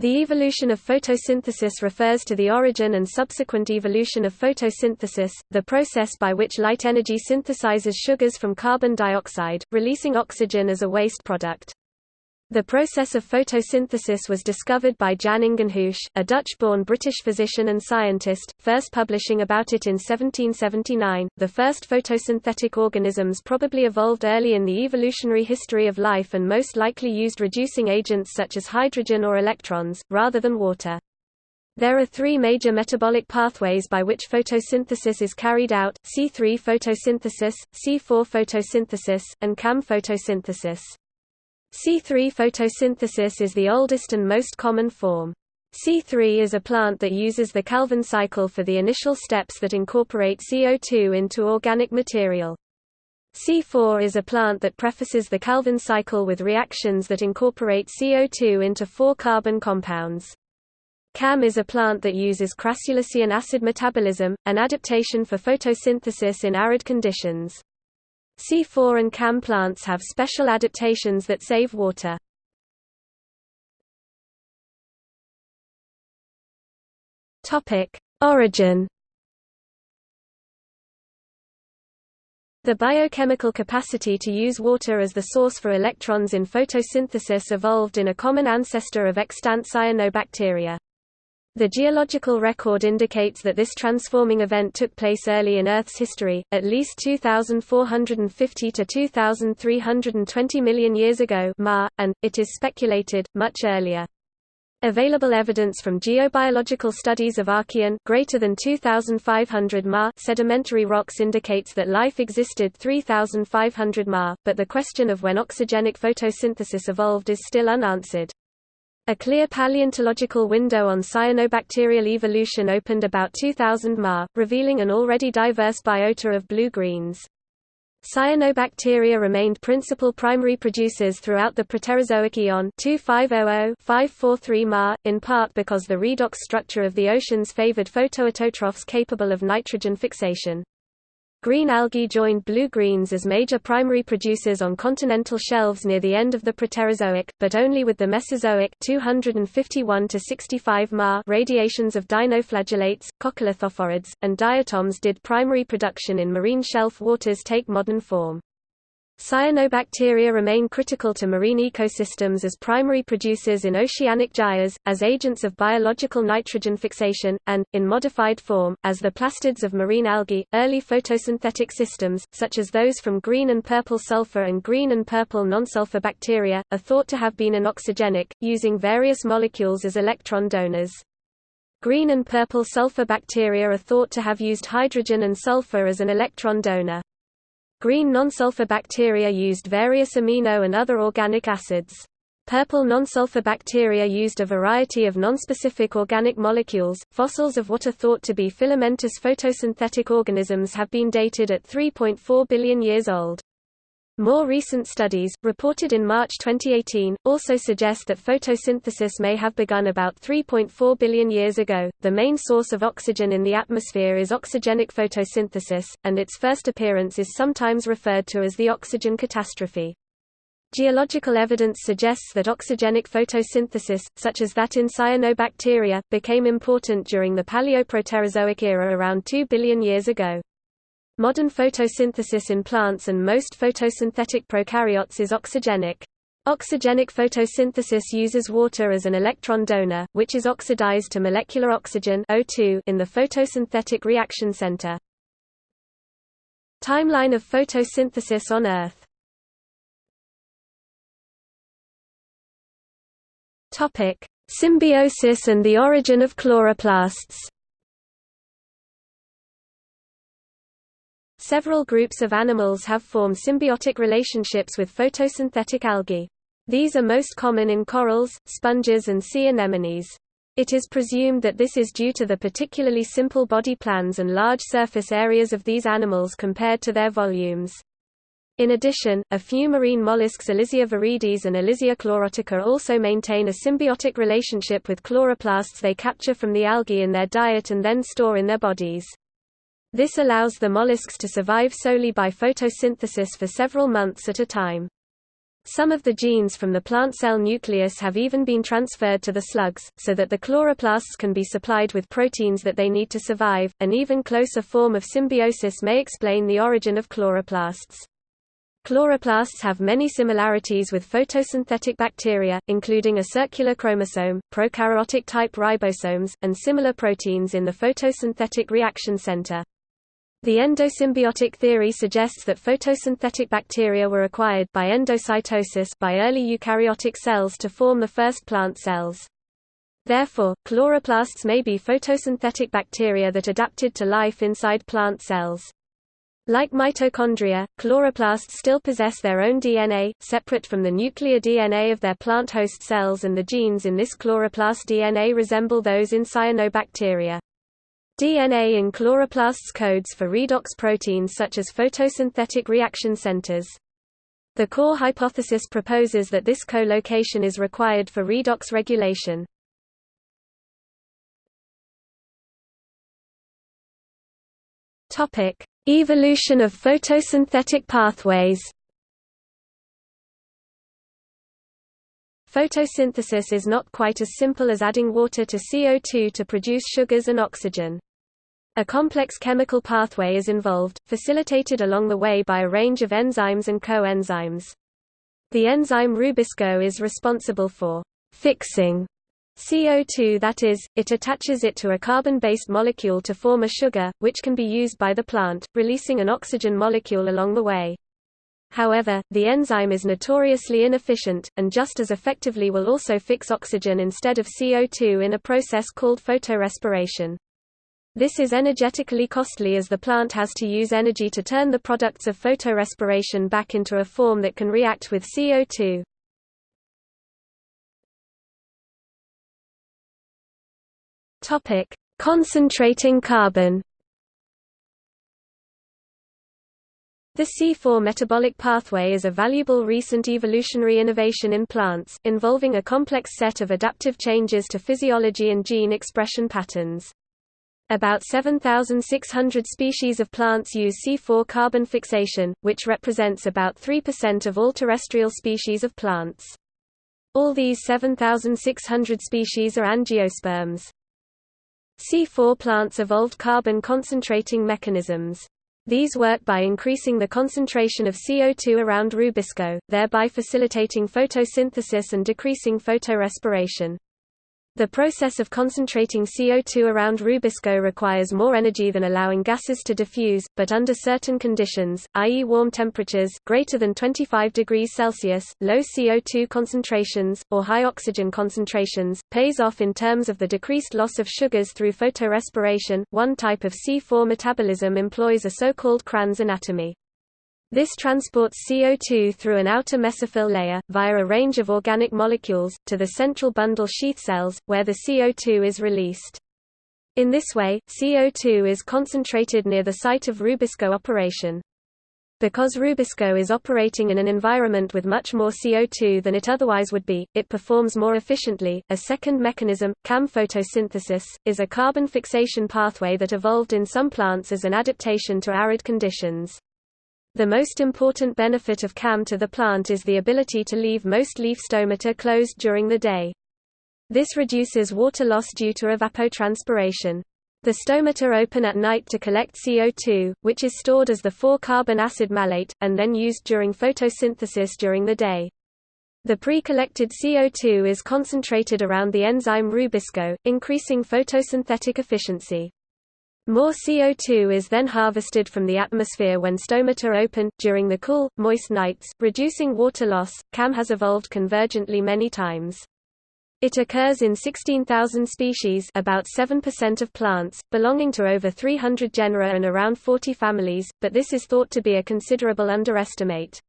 The evolution of photosynthesis refers to the origin and subsequent evolution of photosynthesis, the process by which light energy synthesizes sugars from carbon dioxide, releasing oxygen as a waste product. The process of photosynthesis was discovered by Jan Ingenhousz, a Dutch-born British physician and scientist, first publishing about it in 1779. The first photosynthetic organisms probably evolved early in the evolutionary history of life and most likely used reducing agents such as hydrogen or electrons, rather than water. There are three major metabolic pathways by which photosynthesis is carried out, C3 photosynthesis, C4 photosynthesis, and CAM photosynthesis. C3 photosynthesis is the oldest and most common form. C3 is a plant that uses the Calvin cycle for the initial steps that incorporate CO2 into organic material. C4 is a plant that prefaces the Calvin cycle with reactions that incorporate CO2 into four carbon compounds. CAM is a plant that uses crassulacean acid metabolism, an adaptation for photosynthesis in arid conditions. C4 and CAM plants have special adaptations that save water. Origin The biochemical capacity to use water as the source for electrons in photosynthesis evolved in a common ancestor of extant cyanobacteria. The geological record indicates that this transforming event took place early in Earth's history, at least 2,450 to 2,320 million years ago Ma, and, it is speculated, much earlier. Available evidence from geobiological studies of Archean greater than 2500 Ma sedimentary rocks indicates that life existed 3500 Ma, but the question of when oxygenic photosynthesis evolved is still unanswered. A clear paleontological window on cyanobacterial evolution opened about 2000 Ma, revealing an already diverse biota of blue-greens. Cyanobacteria remained principal primary producers throughout the Proterozoic eon 2500-543 Ma, in part because the redox structure of the oceans favored photoautotrophs capable of nitrogen fixation. Green algae joined blue-greens as major primary producers on continental shelves near the end of the Proterozoic, but only with the Mesozoic 251 to 65 Ma radiations of dinoflagellates, coccolithophorids, and diatoms did primary production in marine shelf waters take modern form. Cyanobacteria remain critical to marine ecosystems as primary producers in oceanic gyres, as agents of biological nitrogen fixation, and, in modified form, as the plastids of marine algae. Early photosynthetic systems, such as those from green and purple sulfur and green and purple nonsulfur bacteria, are thought to have been anoxygenic, using various molecules as electron donors. Green and purple sulfur bacteria are thought to have used hydrogen and sulfur as an electron donor. Green non-sulfur bacteria used various amino and other organic acids. Purple non-sulfur bacteria used a variety of non-specific organic molecules. Fossils of what are thought to be filamentous photosynthetic organisms have been dated at 3.4 billion years old. More recent studies, reported in March 2018, also suggest that photosynthesis may have begun about 3.4 billion years ago. The main source of oxygen in the atmosphere is oxygenic photosynthesis, and its first appearance is sometimes referred to as the oxygen catastrophe. Geological evidence suggests that oxygenic photosynthesis, such as that in cyanobacteria, became important during the Paleoproterozoic era around 2 billion years ago. Modern photosynthesis in plants and most photosynthetic prokaryotes is oxygenic. Oxygenic photosynthesis uses water as an electron donor, which is oxidized to molecular oxygen O2 in the photosynthetic reaction center. Timeline of photosynthesis on Earth Symbiosis and the origin of chloroplasts. Several groups of animals have formed symbiotic relationships with photosynthetic algae. These are most common in corals, sponges and sea anemones. It is presumed that this is due to the particularly simple body plans and large surface areas of these animals compared to their volumes. In addition, a few marine mollusks Elysia viridis and Elysia chlorotica also maintain a symbiotic relationship with chloroplasts they capture from the algae in their diet and then store in their bodies. This allows the mollusks to survive solely by photosynthesis for several months at a time. Some of the genes from the plant cell nucleus have even been transferred to the slugs, so that the chloroplasts can be supplied with proteins that they need to survive. An even closer form of symbiosis may explain the origin of chloroplasts. Chloroplasts have many similarities with photosynthetic bacteria, including a circular chromosome, prokaryotic-type ribosomes, and similar proteins in the photosynthetic reaction center. The endosymbiotic theory suggests that photosynthetic bacteria were acquired by endocytosis by early eukaryotic cells to form the first plant cells. Therefore, chloroplasts may be photosynthetic bacteria that adapted to life inside plant cells. Like mitochondria, chloroplasts still possess their own DNA, separate from the nuclear DNA of their plant host cells and the genes in this chloroplast DNA resemble those in cyanobacteria. DNA in chloroplasts codes for redox proteins such as photosynthetic reaction centers. The CoRR hypothesis proposes that this co-location is required for redox regulation. Evolution of photosynthetic pathways. Photosynthesis is not quite as simple as adding water to CO2 to produce sugars and oxygen. A complex chemical pathway is involved, facilitated along the way by a range of enzymes and coenzymes. The enzyme Rubisco is responsible for fixing CO2 that is, it attaches it to a carbon-based molecule to form a sugar, which can be used by the plant, releasing an oxygen molecule along the way. However, the enzyme is notoriously inefficient, and just as effectively will also fix oxygen instead of CO2 in a process called photorespiration. This is energetically costly as the plant has to use energy to turn the products of photorespiration back into a form that can react with CO2. Topic: Concentrating carbon. The C4 metabolic pathway is a valuable recent evolutionary innovation in plants, involving a complex set of adaptive changes to physiology and gene expression patterns. About 7,600 species of plants use C4 carbon fixation, which represents about 3% of all terrestrial species of plants. All these 7,600 species are angiosperms. C4 plants evolved carbon concentrating mechanisms. These work by increasing the concentration of CO2 around rubisco, thereby facilitating photosynthesis and decreasing photorespiration. The process of concentrating CO2 around Rubisco requires more energy than allowing gases to diffuse, but under certain conditions, i.e. warm temperatures greater than 25 degrees Celsius, low CO2 concentrations, or high oxygen concentrations, pays off in terms of the decreased loss of sugars through photorespiration. One type of C4 metabolism employs a so-called Kranz anatomy. This transports CO2 through an outer mesophyll layer, via a range of organic molecules, to the central bundle sheath cells, where the CO2 is released. In this way, CO2 is concentrated near the site of Rubisco operation. Because Rubisco is operating in an environment with much more CO2 than it otherwise would be, it performs more efficiently. A second mechanism, CAM photosynthesis, is a carbon fixation pathway that evolved in some plants as an adaptation to arid conditions. The most important benefit of CAM to the plant is the ability to leave most leaf stomata closed during the day. This reduces water loss due to evapotranspiration. The stomata open at night to collect CO2, which is stored as the 4-carbon acid malate, and then used during photosynthesis during the day. The pre-collected CO2 is concentrated around the enzyme rubisco, increasing photosynthetic efficiency. More CO2 is then harvested from the atmosphere when stomata open, during the cool, moist nights, reducing water loss. CAM has evolved convergently many times. It occurs in 16,000 species about 7% of plants, belonging to over 300 genera and around 40 families, but this is thought to be a considerable underestimate.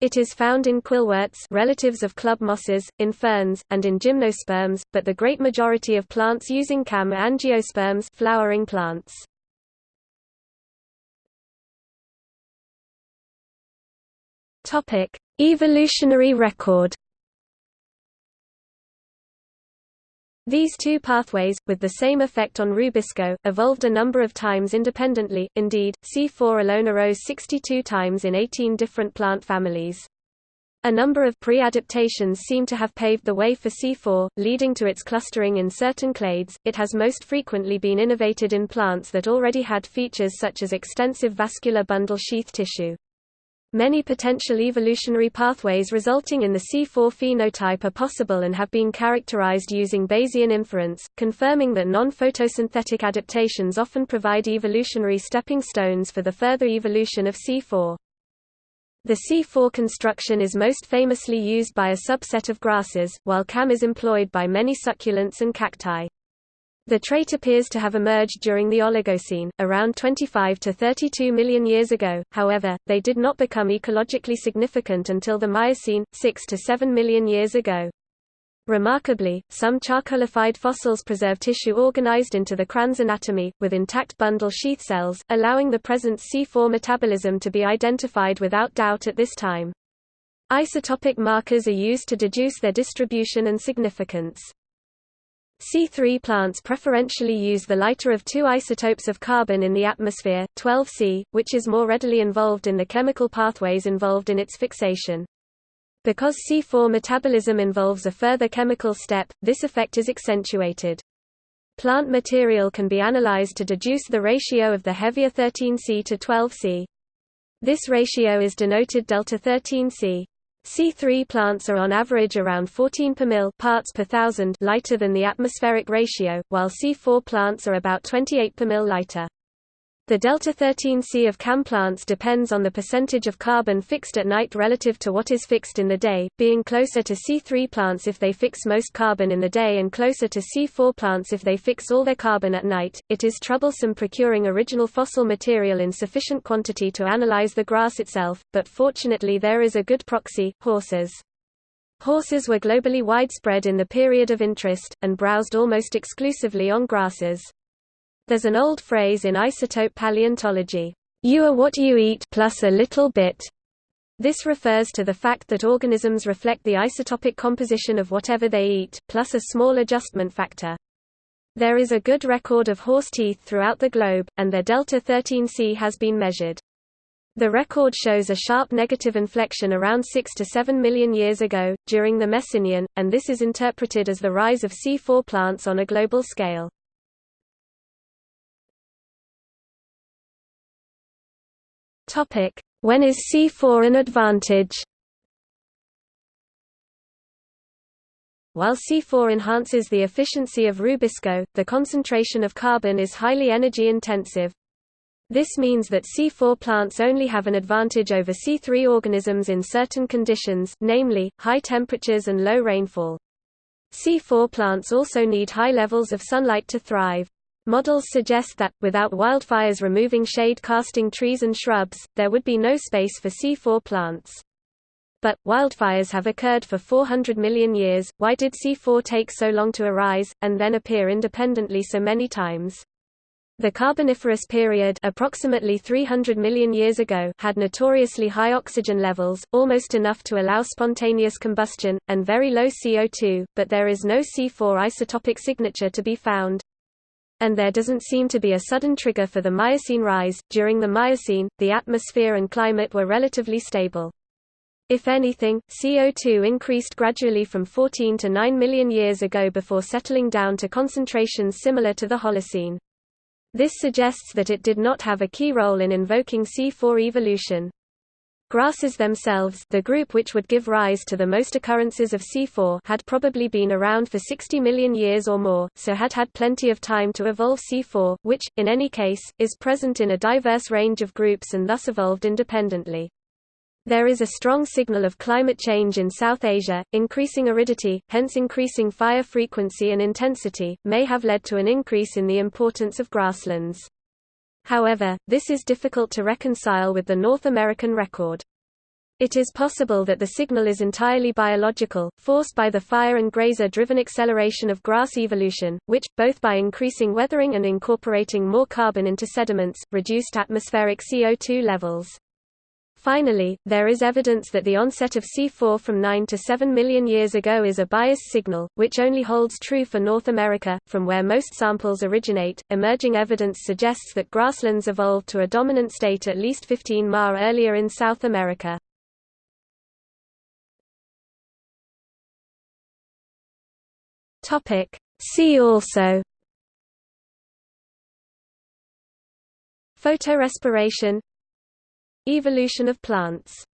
It is found in quillworts relatives of club mosses, in ferns, and in gymnosperms, but the great majority of plants using CAM are angiosperms flowering plants. Evolutionary record These two pathways, with the same effect on Rubisco, evolved a number of times independently, indeed, C4 alone arose 62 times in 18 different plant families. A number of pre-adaptations seem to have paved the way for C4, leading to its clustering in certain clades. It has most frequently been innovated in plants that already had features such as extensive vascular bundle sheath tissue. Many potential evolutionary pathways resulting in the C4 phenotype are possible and have been characterized using Bayesian inference, confirming that non-photosynthetic adaptations often provide evolutionary stepping stones for the further evolution of C4. The C4 construction is most famously used by a subset of grasses, while CAM is employed by many succulents and cacti. The trait appears to have emerged during the Oligocene, around 25 to 32 million years ago, however, they did not become ecologically significant until the Miocene, 6 to 7 million years ago. Remarkably, some charcoalified fossils preserve tissue organized into the Kranz anatomy, with intact bundle sheath cells, allowing the present C4 metabolism to be identified without doubt at this time. Isotopic markers are used to deduce their distribution and significance. C3 plants preferentially use the lighter of two isotopes of carbon in the atmosphere, 12C, which is more readily involved in the chemical pathways involved in its fixation. Because C4 metabolism involves a further chemical step, this effect is accentuated. Plant material can be analyzed to deduce the ratio of the heavier 13C to 12C. This ratio is denoted delta 13C. C3 plants are on average around 14 per mil parts per thousand lighter than the atmospheric ratio, while C4 plants are about 28 per mil lighter. The delta-13C of CAM plants depends on the percentage of carbon fixed at night relative to what is fixed in the day, being closer to C3 plants if they fix most carbon in the day and closer to C4 plants if they fix all their carbon at night. It is troublesome procuring original fossil material in sufficient quantity to analyze the grass itself, but fortunately there is a good proxy, horses. Horses were globally widespread in the period of interest, and browsed almost exclusively on grasses. There's an old phrase in isotope paleontology, you are what you eat plus a little bit. This refers to the fact that organisms reflect the isotopic composition of whatever they eat, plus a small adjustment factor. There is a good record of horse teeth throughout the globe, and their delta-13C has been measured. The record shows a sharp negative inflection around 6 to 7 million years ago, during the Messinian, and this is interpreted as the rise of C4 plants on a global scale. Topic: When is C4 an advantage? While C4 enhances the efficiency of Rubisco, the concentration of carbon is highly energy intensive. This means that C4 plants only have an advantage over C3 organisms in certain conditions, namely, high temperatures and low rainfall. C4 plants also need high levels of sunlight to thrive. Models suggest that, without wildfires removing shade-casting trees and shrubs, there would be no space for C4 plants. But, wildfires have occurred for 400 million years, why did C4 take so long to arise, and then appear independently so many times? The Carboniferous period approximately 300 million years ago had notoriously high oxygen levels, almost enough to allow spontaneous combustion, and very low CO2, but there is no C4 isotopic signature to be found and there doesn't seem to be a sudden trigger for the Miocene rise. During the Miocene, the atmosphere and climate were relatively stable. If anything, CO2 increased gradually from 14 to 9 million years ago before settling down to concentrations similar to the Holocene. This suggests that it did not have a key role in invoking C4 evolution. Grasses themselves the group which would give rise to the most occurrences of C4 had probably been around for 60 million years or more, so had had plenty of time to evolve C4, which, in any case, is present in a diverse range of groups and thus evolved independently. There is a strong signal of climate change in South Asia, increasing aridity, hence increasing fire frequency and intensity, may have led to an increase in the importance of grasslands. However, this is difficult to reconcile with the North American record. It is possible that the signal is entirely biological, forced by the fire and grazer-driven acceleration of grass evolution, which, both by increasing weathering and incorporating more carbon into sediments, reduced atmospheric CO2 levels. Finally, there is evidence that the onset of C4 from 9 to 7 million years ago is a bias signal, which only holds true for North America, from where most samples originate. Emerging evidence suggests that grasslands evolved to a dominant state at least 15 Ma earlier in South America. Topic: See also Photorespiration Evolution of plants